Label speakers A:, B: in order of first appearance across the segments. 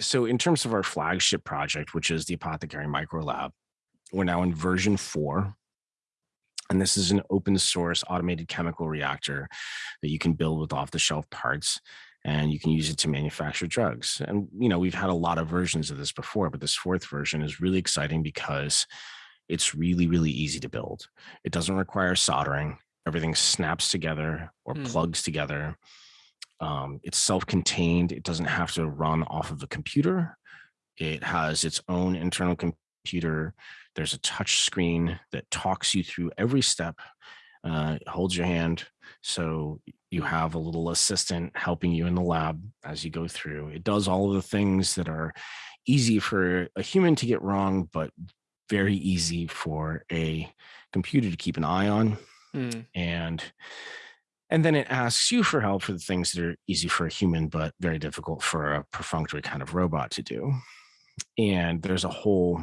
A: so in terms of our flagship project, which is the Apothecary Micro Lab, we're now in version four. And this is an open source automated chemical reactor that you can build with off the shelf parts and you can use it to manufacture drugs. And, you know, we've had a lot of versions of this before, but this fourth version is really exciting because it's really, really easy to build. It doesn't require soldering. Everything snaps together or mm. plugs together. Um, it's self-contained. It doesn't have to run off of a computer. It has its own internal computer. There's a touch screen that talks you through every step, uh, holds your hand. So you have a little assistant helping you in the lab as you go through. It does all of the things that are easy for a human to get wrong, but very easy for a computer to keep an eye on. Mm. And and then it asks you for help for the things that are easy for a human, but very difficult for a perfunctory kind of robot to do. And there's a whole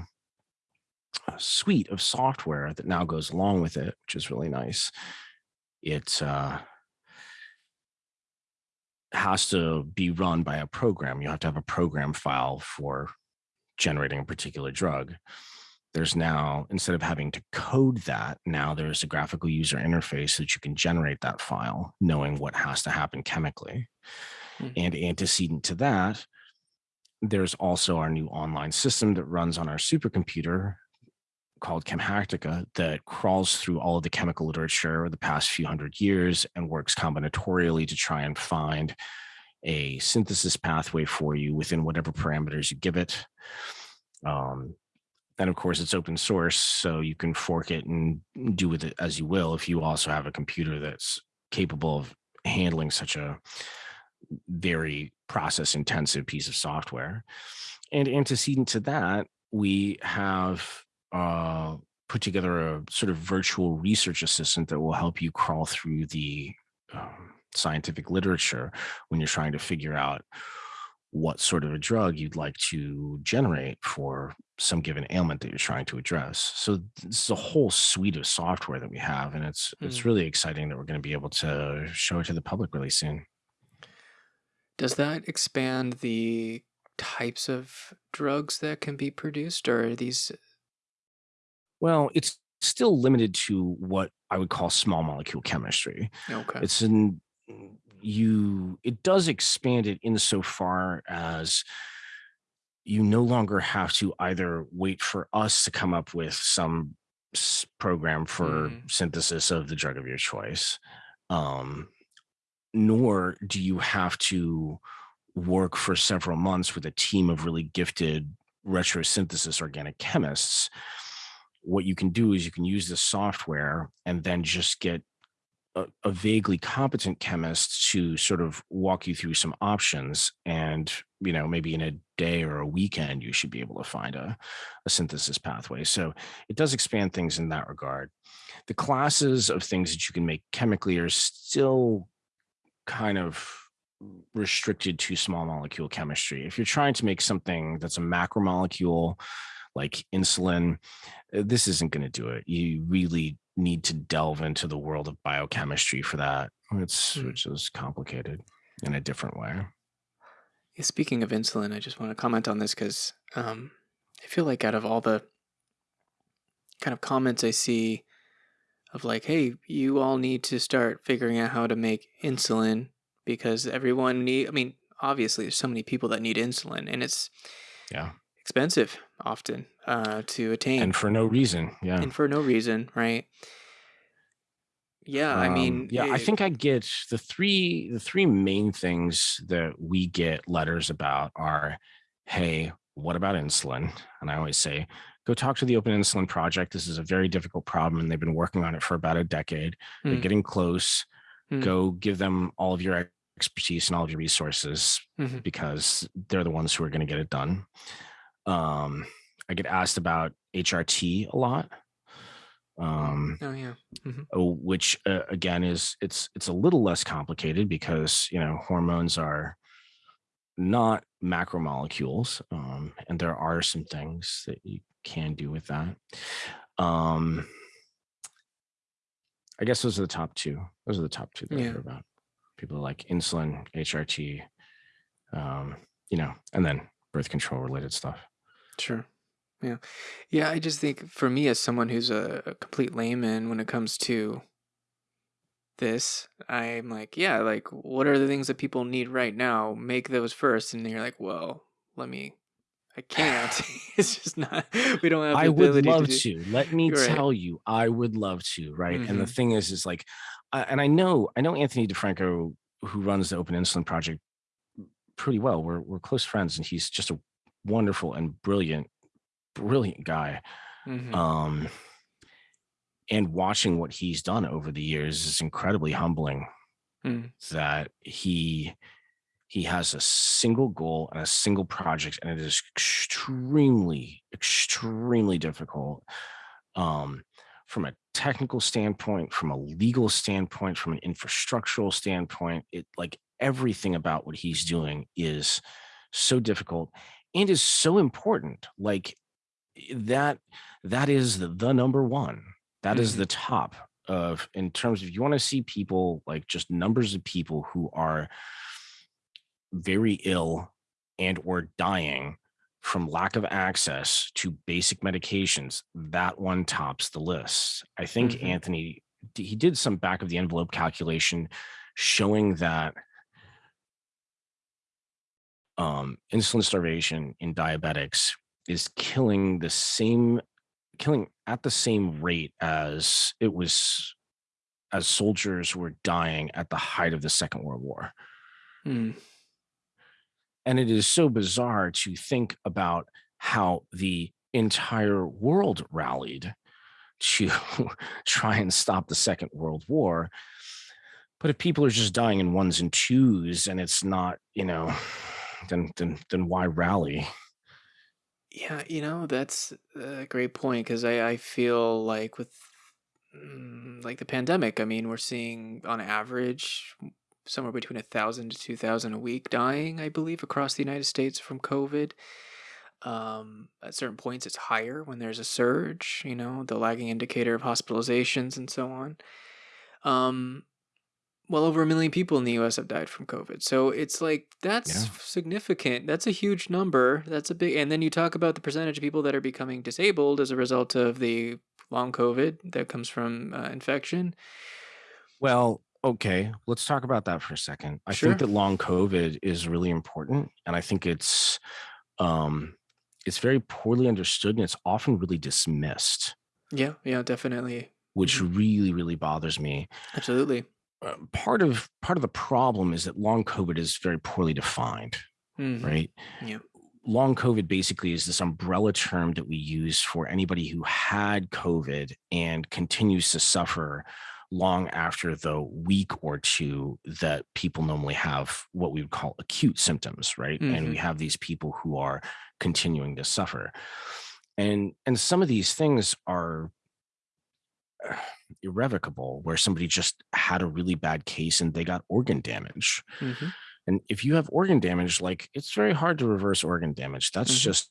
A: uh, suite of software that now goes along with it, which is really nice. It uh, has to be run by a program. You have to have a program file for generating a particular drug there's now, instead of having to code that, now there's a graphical user interface that you can generate that file, knowing what has to happen chemically. Mm -hmm. And antecedent to that, there's also our new online system that runs on our supercomputer called Chemhacktica that crawls through all of the chemical literature over the past few hundred years and works combinatorially to try and find a synthesis pathway for you within whatever parameters you give it. Um, and of course, it's open source, so you can fork it and do with it as you will. If you also have a computer that's capable of handling such a very process intensive piece of software. And antecedent to that, we have uh, put together a sort of virtual research assistant that will help you crawl through the um, scientific literature when you're trying to figure out what sort of a drug you'd like to generate for some given ailment that you're trying to address. So this is a whole suite of software that we have, and it's mm. it's really exciting that we're going to be able to show it to the public really soon.
B: Does that expand the types of drugs that can be produced, or are these?
A: Well, it's still limited to what I would call small molecule chemistry. Okay. It's in you it does expand it insofar as you no longer have to either wait for us to come up with some program for mm. synthesis of the drug of your choice um, nor do you have to work for several months with a team of really gifted retrosynthesis organic chemists what you can do is you can use this software and then just get a, a, vaguely competent chemist to sort of walk you through some options and you know maybe in a day or a weekend you should be able to find a, a synthesis pathway. So it does expand things in that regard. The classes of things that you can make chemically are still kind of restricted to small molecule chemistry. If you're trying to make something that's a macromolecule like insulin eh, this isn't going to do it. You really need to delve into the world of biochemistry for that. It's mm. which is complicated in a different way.
B: Yeah, speaking of insulin, I just want to comment on this because um, I feel like out of all the kind of comments I see of like, hey, you all need to start figuring out how to make insulin because everyone need. I mean, obviously, there's so many people that need insulin, and it's
A: yeah
B: expensive often uh, to attain.
A: And for no reason. Yeah.
B: And for no reason, right? Yeah, I mean,
A: um, yeah, it, I think I get the three the three main things that we get letters about are, hey, what about insulin? And I always say, go talk to the Open Insulin Project. This is a very difficult problem, and they've been working on it for about a decade. They're hmm. getting close. Mm. Go give them all of your expertise and all of your resources mm -hmm. because they're the ones who are going to get it done. Um, I get asked about HRT a lot. Um,
B: oh yeah. Mm
A: -hmm. Which uh, again is it's it's a little less complicated because you know hormones are not macromolecules, um, and there are some things that you can do with that. Um, I guess those are the top two. Those are the top two that yeah. I hear about. People like insulin, HRT, um, you know, and then birth control related stuff.
B: Sure. Yeah. Yeah, I just think for me as someone who's a, a complete layman when it comes to this, I'm like, yeah, like what are the things that people need right now? Make those first. And then you're like, well, let me I can't. it's just not we don't have the
A: I would
B: to
A: love
B: do
A: to. Let me
B: right.
A: tell you, I would love to, right? And the
B: hmm
A: thing is, is like, I, and I know, I know Anthony Di Franco, who runs the Open Insulin Project, pretty well. We're we're close friends, and he's just a wonderful and brilliant, brilliant guy.
B: hmm
A: Um, and watching what he's done over the years is incredibly humbling.
B: mm
A: That he he has a single goal and a single project, and it is extremely, extremely difficult um, from a technical standpoint, from a legal standpoint, from an infrastructural standpoint. It like everything about what he's doing is so difficult and is so important. Like that, that is the, the number one. That is
B: hmm
A: the top of in terms of you want to see people like just numbers of people who are very ill and or dying from lack of access to basic medications, that one tops the list. I think
B: hmm
A: Anthony he did some back of the envelope calculation showing that um, insulin starvation in diabetics is killing the same killing at the same rate as it was as soldiers were dying at the height of the Second World War.
B: mm
A: And it is so bizarre to think about how the entire world rallied to try and stop the Second World War. But if people are just dying in ones and twos and it's not, you know, then then then why rally?
B: Yeah, you know, that's a great point because I, I feel like with mm, like the pandemic, I mean, we're seeing on average somewhere between a thousand to two thousand a week dying, I believe, across the United States from COVID. Um, at certain points, it's higher when there's a surge, you know, the lagging indicator of hospitalizations and so on. Um, well over a million people in the US have died from COVID. So it's like that's
A: Yeah.
B: significant. That's a huge number. That's a big and then you talk about the percentage of people that are becoming disabled as a result of the long COVID that comes from uh, infection.
A: Well, okay, let's talk about that for a second. I think that long COVID is really important, and I think it's um it's very poorly understood and it's often really dismissed,
B: Yeah, yeah, definitely.
A: which
B: hmm
A: really, really bothers me.
B: Absolutely.
A: Uh, part of part of the problem is that long COVID is very poorly defined,
B: hmm
A: right?
B: Yeah.
A: Long COVID basically is this umbrella term that we use for anybody who had COVID and continues to suffer long after the week or two that people normally have what we would call acute symptoms, right? And we
B: hmm
A: have these people who are continuing to suffer. And and some of these things are irrevocable where somebody just had a really bad case and they got organ damage
B: hmm
A: and if you have organ damage, like it's very hard to reverse organ damage. That's
B: hmm
A: just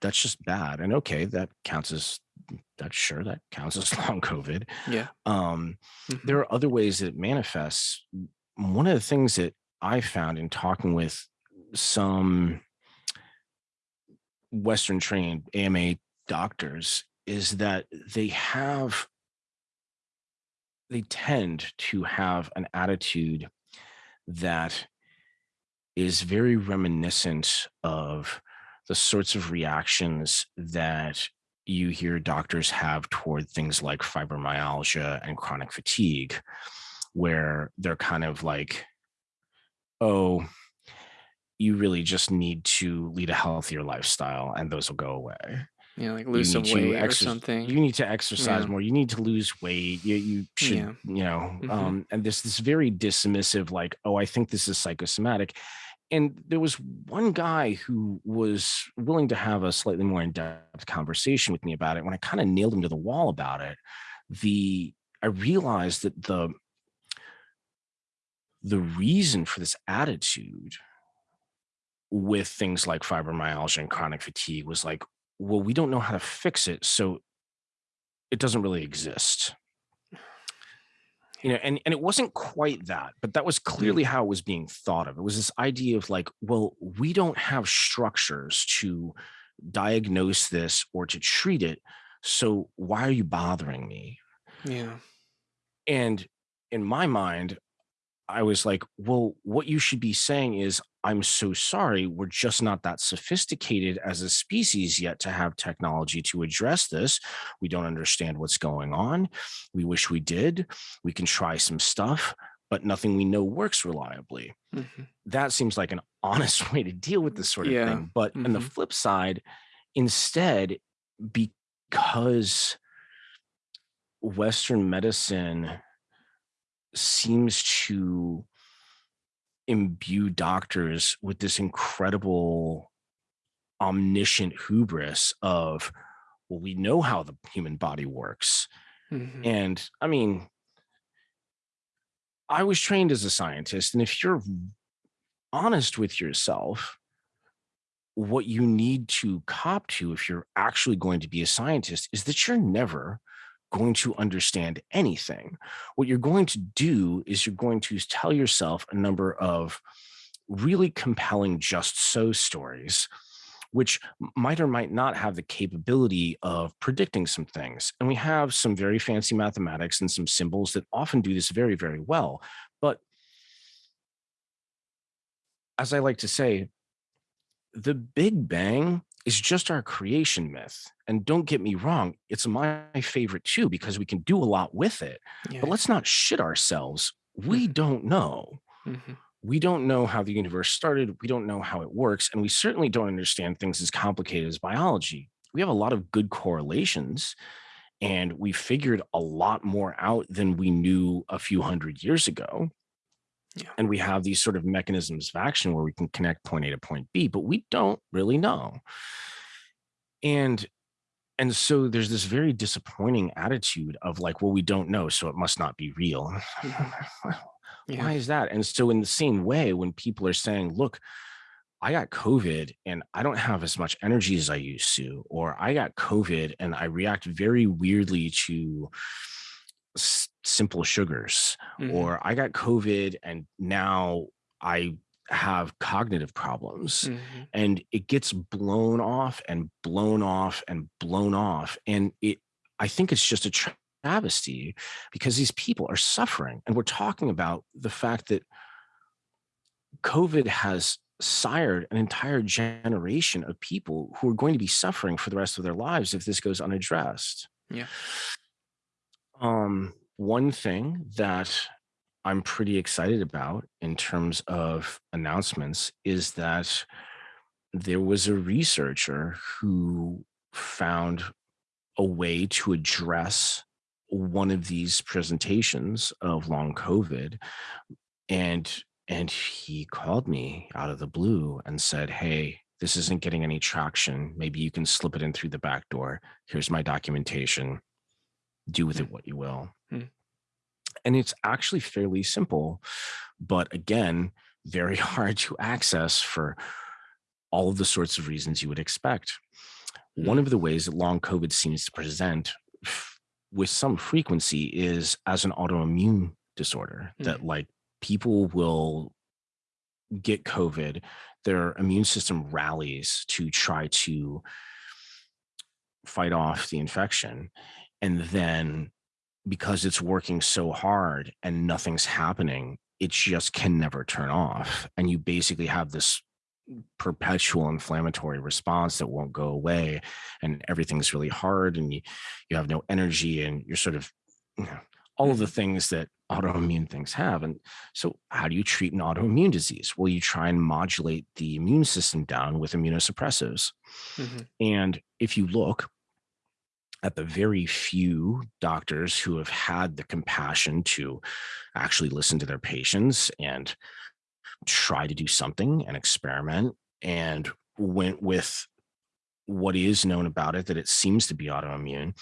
A: that's just bad. And okay, that counts as that's sure that counts as long COVID.
B: Yeah.
A: Um,
B: hmm
A: there are other ways that it manifests. One of the things that I found in talking with some Western trained AMA doctors is that they have they tend to have an attitude that is very reminiscent of the sorts of reactions that you hear doctors have toward things like fibromyalgia and chronic fatigue, where they're kind of like, oh, you really just need to lead a healthier lifestyle and those will go away.
B: Yeah, like lose some weight or something.
A: You need to exercise
B: Yeah.
A: more. You need to lose weight. You, you should,
B: Yeah.
A: you know,
B: hmm
A: um, and this this very dismissive, like, oh, I think this is psychosomatic and there was one guy who was willing to have a slightly more in-depth conversation with me about it when i kind of nailed him to the wall about it the i realized that the the reason for this attitude with things like fibromyalgia and chronic fatigue was like well we don't know how to fix it so it doesn't really exist. You know and and it wasn't quite that but that was
B: Mm,
A: clearly how it was being thought of. It was this idea of like well we don't have structures to diagnose this or to treat it so why are you bothering me?
B: Yeah.
A: and in my mind I was like, well, what you should be saying is, I'm so sorry. We're just not that sophisticated as a species yet to have technology to address this. We don't understand what's going on. We wish we did. We can try some stuff, but nothing we know works reliably.
B: Mhm.
A: That seems like an honest way to deal with this sort of
B: Yeah.
A: thing. But on the
B: Mhm.
A: flip side, instead, because Western medicine seems to imbue doctors with this incredible omniscient hubris of well we know how the human body works
B: Mhm.
A: and i mean i was trained as a scientist and if you're honest with yourself what you need to cop to if you're actually going to be a scientist is that you're never going to understand anything. What you're going to do is you're going to tell yourself a number of really compelling just so stories, which might or might not have the capability of predicting some things. And we have some very fancy mathematics and some symbols that often do this very, very well. But as I like to say, the Big Bang is just our creation myth. And don't get me wrong, it's my favorite too, because we can do a lot with it. But let's not shit ourselves. We
B: Mhm.
A: don't know.
B: Mhm.
A: We don't know how the universe started. We don't know how it works. And we certainly don't understand things as complicated as biology. We have a lot of good correlations, and we figured a lot more out than we knew a few hundred years ago
B: Yeah.
A: and we have these sort of mechanisms of action where we can connect point A to point B, but we don't really know. And and so there's this very disappointing attitude of like, well, we don't know, so it must not be real.
B: Mhm. Yeah.
A: Why is that? And so in the same way, when people are saying, look, I got COVID and I don't have as much energy as I used to, or I got COVID and I react very weirdly to simple sugars,
B: Mhm.
A: or I got COVID and now I have cognitive problems.
B: Mhm.
A: And it gets blown off and blown off and blown off. And it, I think it's just a travesty because these people are suffering. And we're talking about the fact that COVID has sired an entire generation of people who are going to be suffering for the rest of their lives if this goes unaddressed.
B: Yeah.
A: Um, one thing that I'm pretty excited about in terms of announcements is that there was a researcher who found a way to address one of these presentations of long COVID and and he called me out of the blue and said, "Hey, this isn't getting any traction. Maybe you can slip it in through the back door. Here's my documentation. Do with it hmm. what you will."
B: Mm.
A: And it's actually fairly simple, but again, very hard to access for all of the sorts of reasons you would expect. One
B: Mm.
A: of the ways that long COVID seems to present with some frequency is as an autoimmune disorder that
B: Mhm.
A: like people will get COVID, their immune system rallies to try to fight off the infection. And then because it's working so hard and nothing's happening, it just can never turn off. And you basically have this perpetual inflammatory response that won't go away and everything's really hard and you, you have no energy and you're sort of you know, all of the
B: Mhm.
A: things that autoimmune things have and so how do you treat an autoimmune disease well you try and modulate the immune system down with immunosuppressives
B: Mhm.
A: and if you look at the very few doctors who have had the compassion to actually listen to their patients and try to do something and experiment and went with what is known about it that it seems to be autoimmune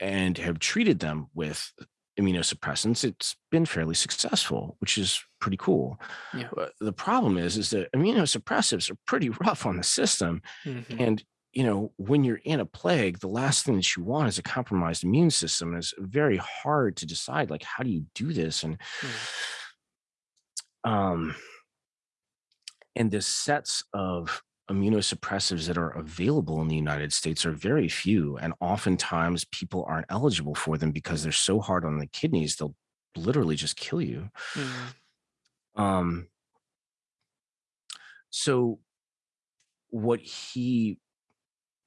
A: and have treated them with immunosuppressants it's been fairly successful which is pretty cool
B: Yeah.
A: The problem is is that immunosuppressives are pretty rough on the system
B: Mhm.
A: and you know, when you're in a plague, the last thing that you want is a compromised immune system. And it's very hard to decide, like, how do you do this? And
B: Mm.
A: um, and the sets of immunosuppressives that are available in the United States are very few. And oftentimes people aren't eligible for them because they're so hard on the kidneys, they'll literally just kill you.
B: Mm.
A: Um, so what he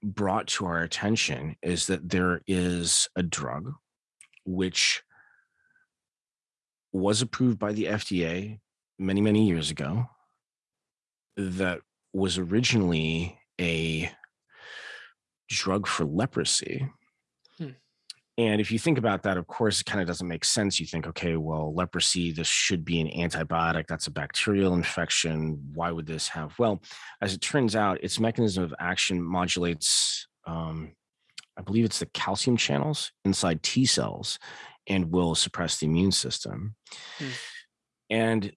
A: brought to our attention is that there is a drug which was approved by the FDA many, many years ago that was originally a drug for leprosy. And if you think about that, of course, it kind of doesn't make sense. You think, okay, well, leprosy, this should be an antibiotic. That's a bacterial infection. Why would this have? Well, as it turns out, its mechanism of action modulates, um, I believe it's the calcium channels inside T cells and will suppress the immune system.
B: Hmm.
A: And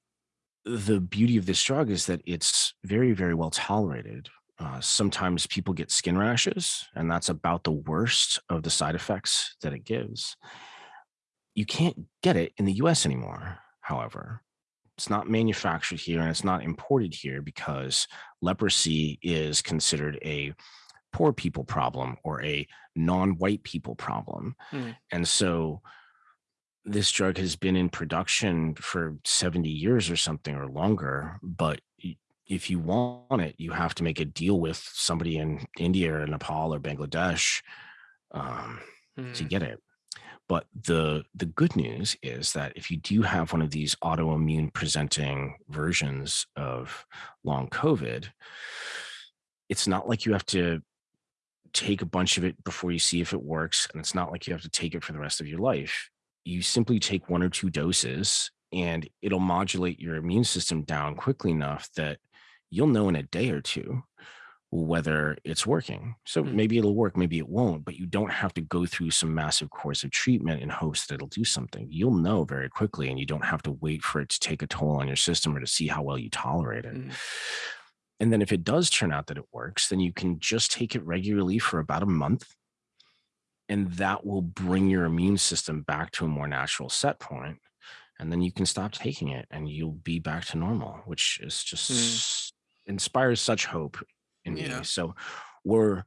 A: the beauty of this drug is that it's very, very well tolerated. Uh, sometimes people get skin rashes, and that's about the worst of the side effects that it gives. You can't get it in the US anymore, however. It's not manufactured here and it's not imported here because leprosy is considered a poor people problem or a non white people problem.
B: Mm.
A: And so this drug has been in production for 70 years or something or longer, but if you want it, you have to make a deal with somebody in India or Nepal or Bangladesh um, to
B: Mm.
A: get it. But the the good news is that if you do have one of these autoimmune presenting versions of long COVID, it's not like you have to take a bunch of it before you see if it works, and it's not like you have to take it for the rest of your life. You simply take one or two doses, and it'll modulate your immune system down quickly enough that you'll know in a day or two whether it's working. So
B: Mm.
A: maybe it'll work, maybe it won't, but you don't have to go through some massive course of treatment in hopes that it'll do something. You'll know very quickly, and you don't have to wait for it to take a toll on your system or to see how well you tolerate it.
B: Mm.
A: And then if it does turn out that it works, then you can just take it regularly for about a month, and that will bring your immune system back to a more natural set point, And then you can stop taking it and you'll be back to normal, which is
B: Mm.
A: Inspires such hope in me. So we're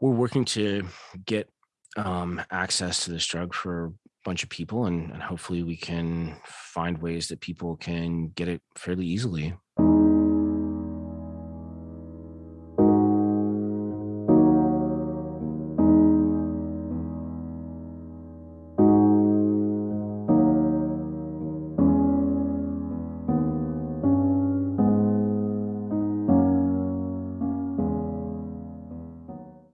A: we're working to get um, access to this drug for a bunch of people, and, and hopefully we can find ways that people can get it fairly easily.